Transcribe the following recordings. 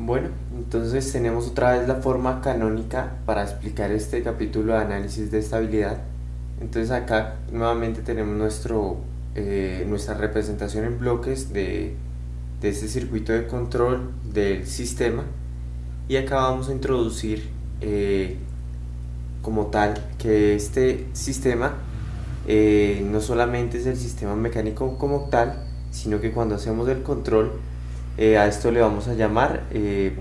Bueno, entonces tenemos otra vez la forma canónica para explicar este capítulo de análisis de estabilidad. Entonces acá nuevamente tenemos nuestro, eh, nuestra representación en bloques de, de este circuito de control del sistema y acá vamos a introducir eh, como tal que este sistema eh, no solamente es el sistema mecánico como tal, sino que cuando hacemos el control eh, a esto le vamos a llamar eh,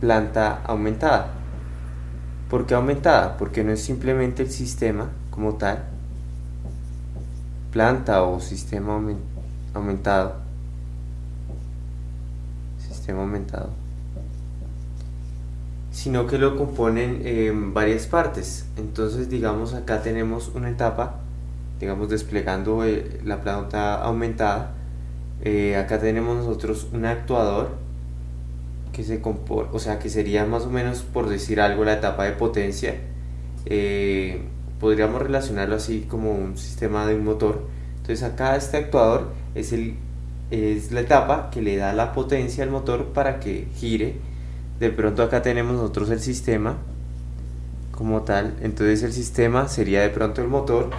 planta aumentada. ¿Por qué aumentada? Porque no es simplemente el sistema como tal, planta o sistema aumentado, sistema aumentado, sino que lo componen en varias partes. Entonces, digamos, acá tenemos una etapa, digamos, desplegando eh, la planta aumentada, eh, acá tenemos nosotros un actuador que se compone, o sea que sería más o menos por decir algo la etapa de potencia. Eh, podríamos relacionarlo así como un sistema de un motor. Entonces acá este actuador es, el, es la etapa que le da la potencia al motor para que gire. De pronto acá tenemos nosotros el sistema como tal. Entonces el sistema sería de pronto el motor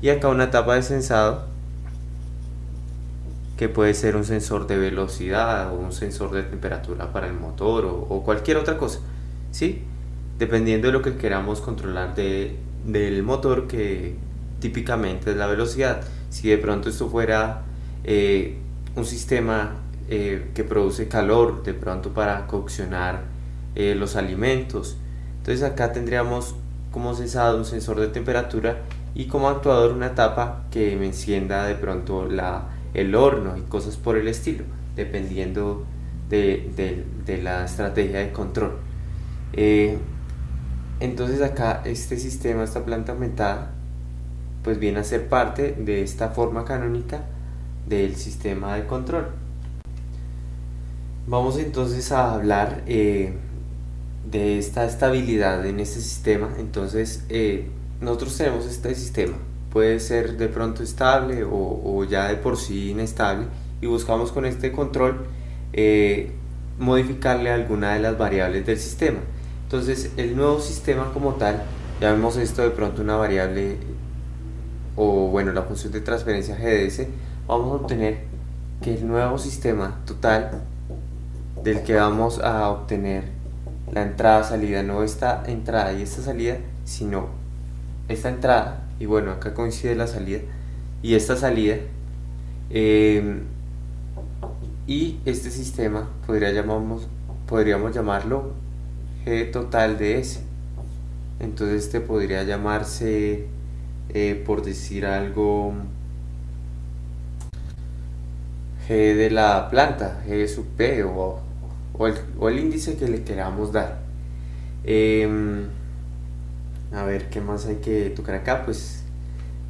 y acá una etapa de sensado que puede ser un sensor de velocidad o un sensor de temperatura para el motor o, cualquier otra cosa, ¿sí? Dependiendo de lo que queramos controlar de, del motor, que típicamente es la velocidad. Si de pronto esto fuera eh, un sistema eh, que produce calor, de pronto para coccionar eh, los alimentos, entonces acá tendríamos como sensado un sensor de temperatura y como actuador una tapa que me encienda de pronto la el horno y cosas por el estilo, dependiendo de, la estrategia de control. Eh, entonces acá este sistema, esta planta aumentada, pues viene a ser parte de esta forma canónica del sistema de control. Vamos entonces a hablar eh, de esta estabilidad en este sistema. Entonces eh, nosotros tenemos este sistema puede ser de pronto estable o, ya de por sí inestable y buscamos con este control eh, modificarle alguna de las variables del sistema. Entonces el nuevo sistema como tal, ya vemos esto de pronto una variable o bueno la función de transferencia GDS, vamos a obtener que el nuevo sistema total del que vamos a obtener la entrada salida, no esta entrada y esta salida, sino esta entrada y bueno, acá coincide la salida y esta salida. Em, y este sistema podría podríamos llamarlo G total de S. Entonces este podría llamarse, eh, por decir algo, G de la planta, G sub P o, o, el, índice que le queramos dar. Em, a ver, ¿qué más hay que tocar acá? Pues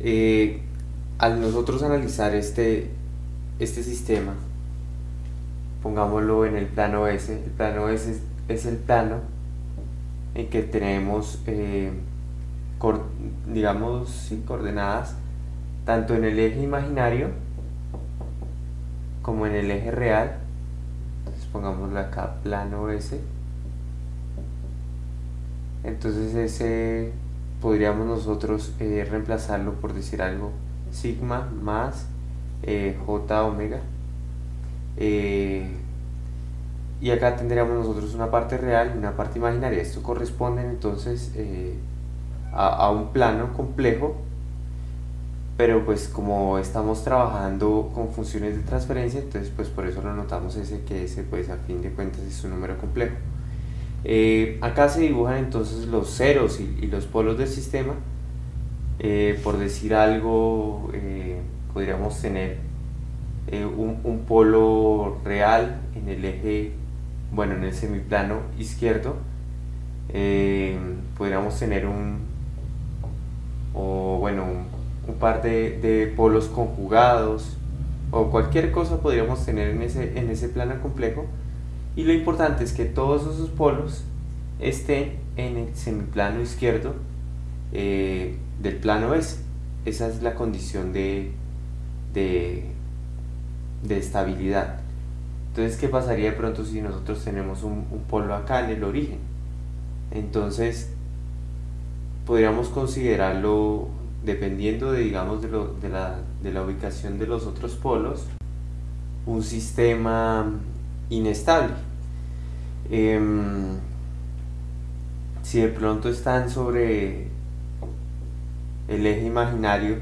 eh, al nosotros analizar este, este sistema, pongámoslo en el plano S, el plano S es, el plano en que tenemos, eh, digamos, coordenadas tanto en el eje imaginario como en el eje real. Entonces pongámoslo acá, plano S entonces ese podríamos nosotros eh, reemplazarlo por decir algo sigma más eh, j omega. Eh, y acá tendríamos nosotros una parte real y una parte imaginaria. Esto corresponde entonces a, a, un plano complejo pero pues como estamos trabajando con funciones de transferencia entonces pues por eso lo notamos ese que ese pues a fin de cuentas es un número complejo eh, acá se dibujan entonces los ceros y, los polos del sistema. Eh, por decir algo, eh, podríamos tener un, polo real en el eje, bueno, en el semiplano izquierdo. podríamos tener un, o bueno, un, par de, de, polos conjugados o cualquier cosa podríamos tener en ese, en ese plano complejo y lo importante es que todos esos polos estén en el semiplano izquierdo eh, del plano S. Esa es la condición de, de, estabilidad. Entonces, ¿qué pasaría de pronto si nosotros tenemos un, un polo acá en el origen? Entonces, podríamos considerarlo, dependiendo de, digamos, de, lo, de, la, de la ubicación de los otros polos, un sistema inestable. Em, si de pronto están sobre el eje imaginario,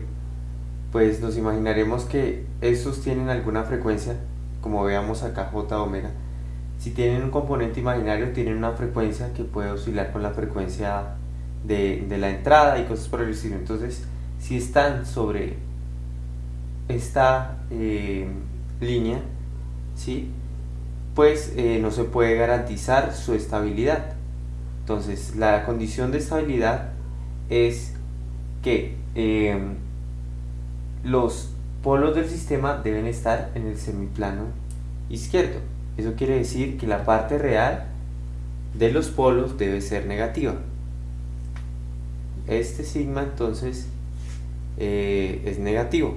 pues nos imaginaremos que estos tienen alguna frecuencia, como veamos acá J omega. Si tienen un componente imaginario, tienen una frecuencia que puede oscilar con la frecuencia de, la entrada y cosas por el estilo. Entonces, si están sobre esta eh, línea, ¿sí? Pues eh, no se puede garantizar su estabilidad. Entonces, la condición de estabilidad es que eh, los polos del sistema deben estar en el semiplano izquierdo. Eso quiere decir que la parte real de los polos debe ser negativa. Este sigma entonces eh, es negativo.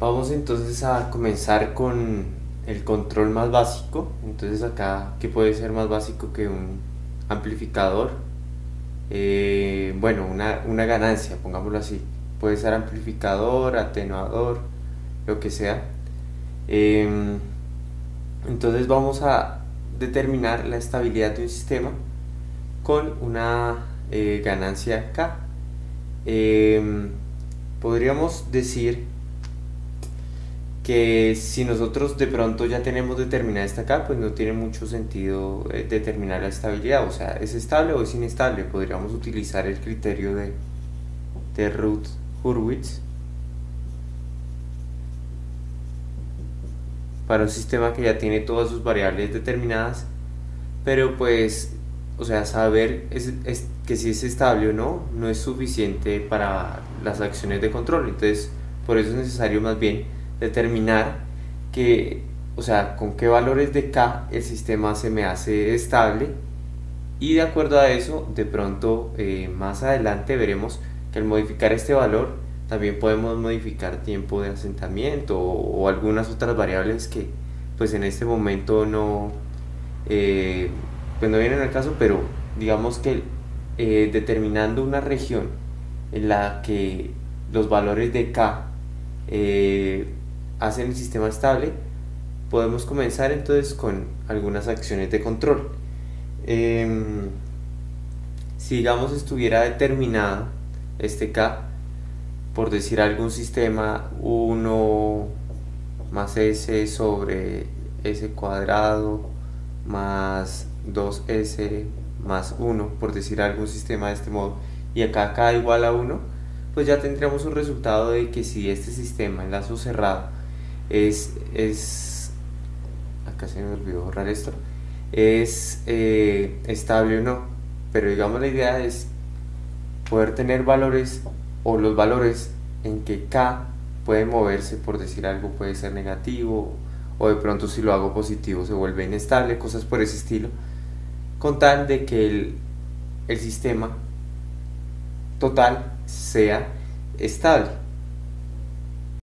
Vamos entonces a comenzar con el control más básico. Entonces acá, ¿qué puede ser más básico que un amplificador? Eh, bueno, una, una ganancia, pongámoslo así. Puede ser amplificador, atenuador, lo que sea. Em, entonces vamos a determinar la estabilidad de un sistema con una eh, ganancia K. Em, podríamos decir que si nosotros de pronto ya tenemos determinada esta K, pues no tiene mucho sentido eh, determinar la estabilidad, o sea, es estable o es inestable, podríamos utilizar el criterio de, de Ruth Hurwitz para un sistema que ya tiene todas sus variables determinadas, pero pues, o sea, saber es, que si es estable o no, no es suficiente para las acciones de control, entonces por eso es necesario más bien determinar que, o sea, con qué valores de K el sistema se me hace estable. Y de acuerdo a eso, de pronto eh, más adelante veremos que al modificar este valor también podemos modificar tiempo de asentamiento o, algunas otras variables que pues en este momento no, eh, pues no vienen al caso, pero digamos que eh, determinando una región en la que los valores de K hacen el sistema estable, podemos comenzar entonces con algunas acciones de control. Em, si digamos estuviera determinado este K, por decir algún sistema 1 más S sobre S cuadrado más 2S más 1, por decir algún sistema de este modo, y acá K igual a 1, pues ya tendríamos un resultado de que si este sistema en lazo cerrado es, es acá se me olvidó borrar esto, es eh, estable o no. Pero digamos la idea es poder tener valores o los valores en que K puede moverse, por decir algo, puede ser negativo o de pronto si lo hago positivo se vuelve inestable, cosas por ese estilo, con tal de que el, el sistema total sea estable.